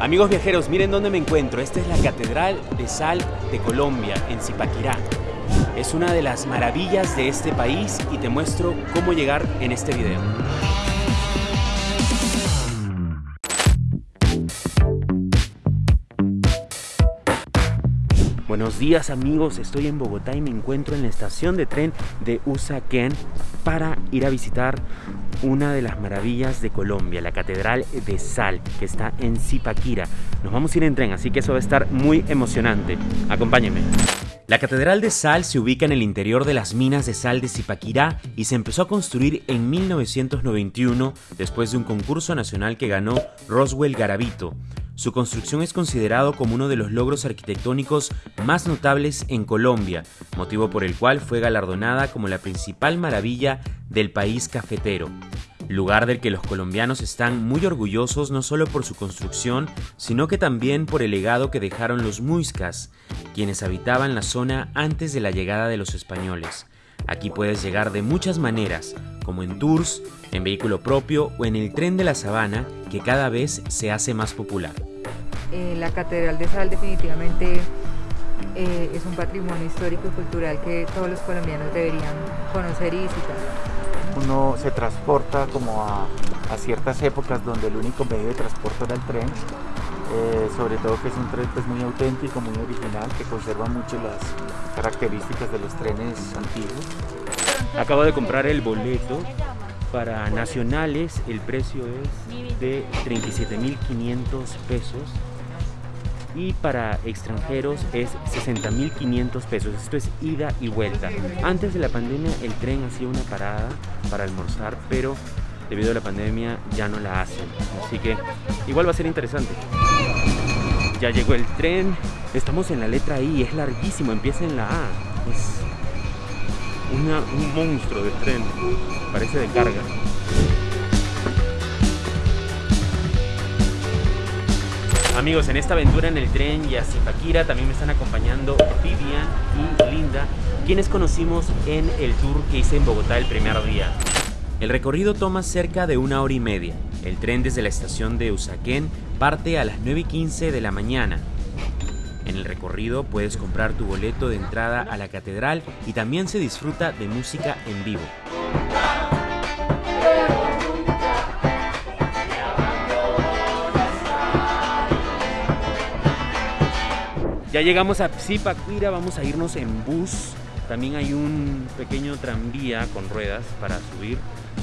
Amigos viajeros, miren dónde me encuentro. Esta es la Catedral de Sal de Colombia, en Zipaquirá. Es una de las maravillas de este país y te muestro cómo llegar en este video. Buenos días amigos, estoy en Bogotá y me encuentro en la estación de tren de Usaquén para ir a visitar una de las maravillas de Colombia, la Catedral de Sal, que está en Zipaquira. Nos vamos a ir en tren, así que eso va a estar muy emocionante. Acompáñenme. La Catedral de Sal se ubica en el interior de las minas de sal de Zipaquirá y se empezó a construir en 1991 después de un concurso nacional que ganó Roswell Garavito. Su construcción es considerado como uno de los logros arquitectónicos más notables en Colombia, motivo por el cual fue galardonada como la principal maravilla del país cafetero, lugar del que los colombianos están muy orgullosos no solo por su construcción, sino que también por el legado que dejaron los muiscas, quienes habitaban la zona antes de la llegada de los españoles. Aquí puedes llegar de muchas maneras, como en tours, en vehículo propio o en el tren de la sabana, que cada vez se hace más popular. Eh, la Catedral de Sal definitivamente eh, es un patrimonio histórico y cultural que todos los colombianos deberían conocer y visitar. Uno se transporta como a, ciertas épocas donde el único medio de transporte era el tren, eh, sobre todo que es un tren pues, muy auténtico, muy original, que conserva mucho las características de los trenes antiguos. Acabo de comprar el boleto para nacionales, el precio es de 37.500 pesos y para extranjeros es 60.500 pesos. Esto es ida y vuelta. Antes de la pandemia el tren hacía una parada para almorzar, pero debido a la pandemia ya no la hacen. Así que igual va a ser interesante. Ya llegó el tren. Estamos en la letra I, es larguísimo, empieza en la A. Es un monstruo de tren. Parece de carga. Amigos, en esta aventura en el tren y a Zipaquira también me están acompañando Vivian y Linda, quienes conocimos en el tour que hice en Bogotá el primer día. El recorrido toma cerca de una hora y media. El tren desde la estación de Usaquén parte a las 9 y 15 de la mañana. En el recorrido puedes comprar tu boleto de entrada a la catedral y también se disfruta de música en vivo. Ya llegamos a Zipaquira, vamos a irnos en bus. También hay un pequeño tranvía con ruedas para subir,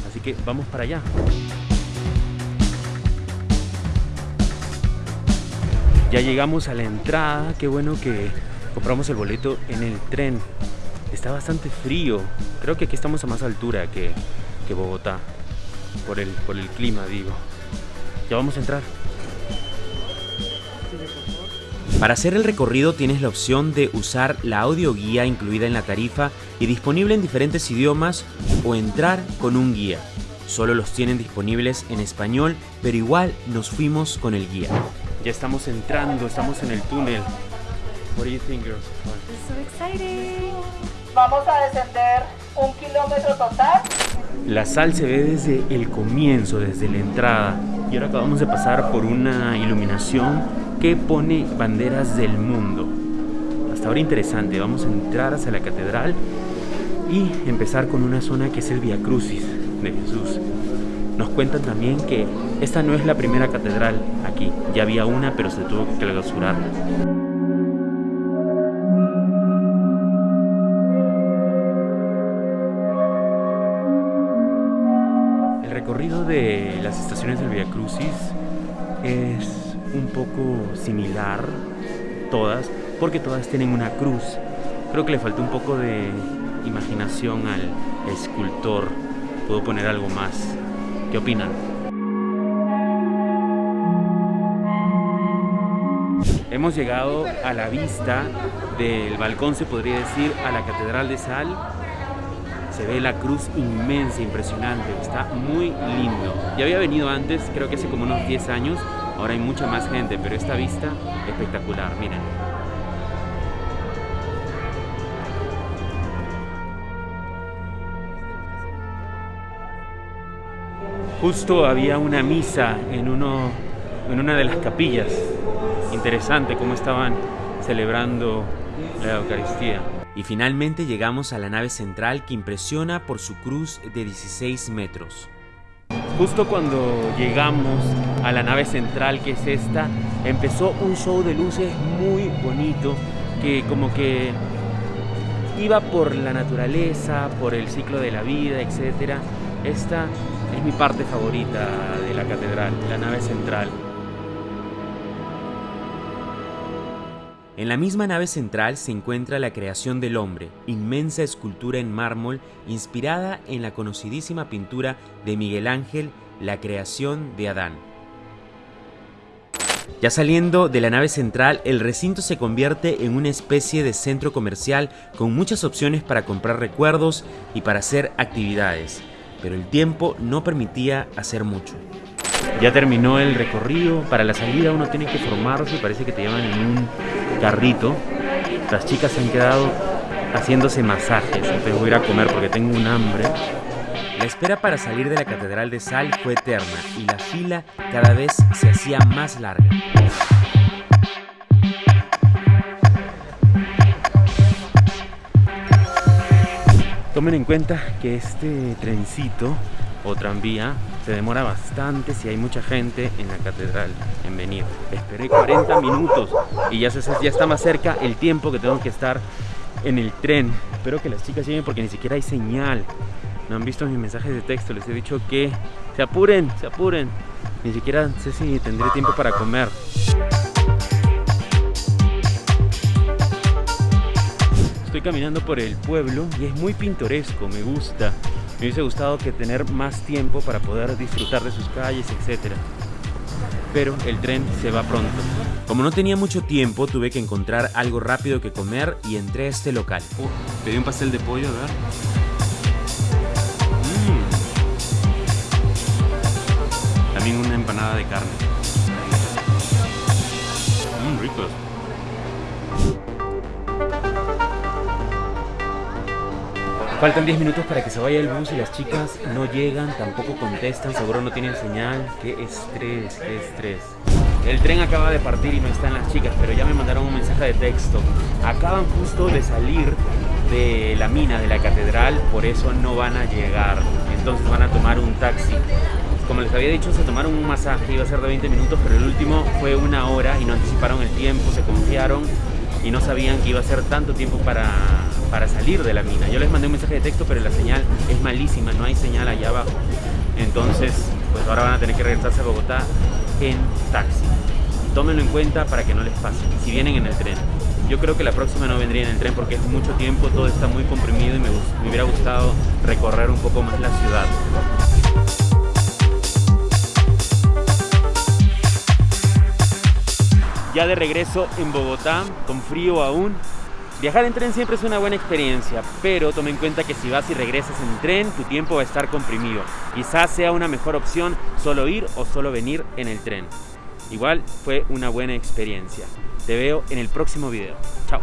así que vamos para allá. Ya llegamos a la entrada, qué bueno que compramos el boleto en el tren. Está bastante frío, creo que aquí estamos a más altura que, que Bogotá, por el, por el clima digo. Ya vamos a entrar. Para hacer el recorrido tienes la opción de usar la audioguía incluida en la tarifa y disponible en diferentes idiomas o entrar con un guía. Solo los tienen disponibles en español, pero igual nos fuimos con el guía. Ya estamos entrando, estamos en el túnel. What do you think, girls? So exciting. Vamos a descender un kilómetro total. La sal se ve desde el comienzo, desde la entrada. Y ahora acabamos de pasar por una iluminación que pone banderas del mundo. Hasta ahora interesante, vamos a entrar hacia la catedral y empezar con una zona que es el Via Crucis de Jesús. Nos cuentan también que esta no es la primera catedral aquí, ya había una pero se tuvo que clausurar. El recorrido de las estaciones del Via Crucis es un poco similar, todas, porque todas tienen una cruz. Creo que le falta un poco de imaginación al escultor. Puedo poner algo más. ¿Qué opinan? Hemos llegado a la vista del balcón, se podría decir, a la Catedral de Sal. Se ve la cruz inmensa, impresionante, está muy lindo. Ya había venido antes, creo que hace como unos 10 años, Ahora hay mucha más gente, pero esta vista espectacular, miren. Justo había una misa en uno en una de las capillas. Interesante cómo estaban celebrando la Eucaristía. Y finalmente llegamos a la nave central que impresiona por su cruz de 16 metros. Justo cuando llegamos a la nave central que es esta, empezó un show de luces muy bonito que como que iba por la naturaleza, por el ciclo de la vida, etc. Esta es mi parte favorita de la catedral, la nave central. En la misma nave central se encuentra la creación del hombre, inmensa escultura en mármol inspirada en la conocidísima pintura de Miguel Ángel, La creación de Adán. Ya saliendo de la nave central, el recinto se convierte en una especie de centro comercial con muchas opciones para comprar recuerdos y para hacer actividades, pero el tiempo no permitía hacer mucho. Ya terminó el recorrido, para la salida uno tiene que formarse, parece que te llevan en un carrito. Las chicas se han quedado haciéndose masajes, entonces voy a ir a comer porque tengo un hambre. La espera para salir de la Catedral de Sal fue eterna y la fila cada vez se hacía más larga. Tomen en cuenta que este trencito o tranvía se demora bastante si hay mucha gente en la catedral en venir. Esperé 40 minutos y ya, se, ya está más cerca el tiempo que tengo que estar en el tren. Espero que las chicas lleguen porque ni siquiera hay señal. No han visto mis mensajes de texto, les he dicho que se apuren, se apuren. Ni siquiera sé si tendré tiempo para comer. Estoy caminando por el pueblo y es muy pintoresco, me gusta. Me hubiese gustado que tener más tiempo para poder disfrutar de sus calles, etc. Pero el tren se va pronto. Como no tenía mucho tiempo, tuve que encontrar algo rápido que comer y entré a este local. Uh, pedí un pastel de pollo, ¿verdad? Mm. También una empanada de carne. Faltan 10 minutos para que se vaya el bus y las chicas no llegan, tampoco contestan, seguro no tienen señal. Qué estrés, qué estrés. El tren acaba de partir y no están las chicas, pero ya me mandaron un mensaje de texto. Acaban justo de salir de la mina de la catedral, por eso no van a llegar. Entonces van a tomar un taxi. Como les había dicho, se tomaron un masaje, iba a ser de 20 minutos, pero el último fue una hora y no anticiparon el tiempo, se confiaron y no sabían que iba a ser tanto tiempo para, para salir de la mina. Yo les mandé un mensaje de texto, pero la señal es malísima, no hay señal allá abajo. Entonces, pues ahora van a tener que regresarse a Bogotá en taxi. Tómenlo en cuenta para que no les pase, si vienen en el tren. Yo creo que la próxima no vendría en el tren porque es mucho tiempo, todo está muy comprimido y me, me hubiera gustado recorrer un poco más la ciudad. ya de regreso en Bogotá, con frío aún. Viajar en tren siempre es una buena experiencia, pero tome en cuenta que si vas y regresas en tren, tu tiempo va a estar comprimido. Quizás sea una mejor opción solo ir o solo venir en el tren. Igual fue una buena experiencia. Te veo en el próximo video. Chao.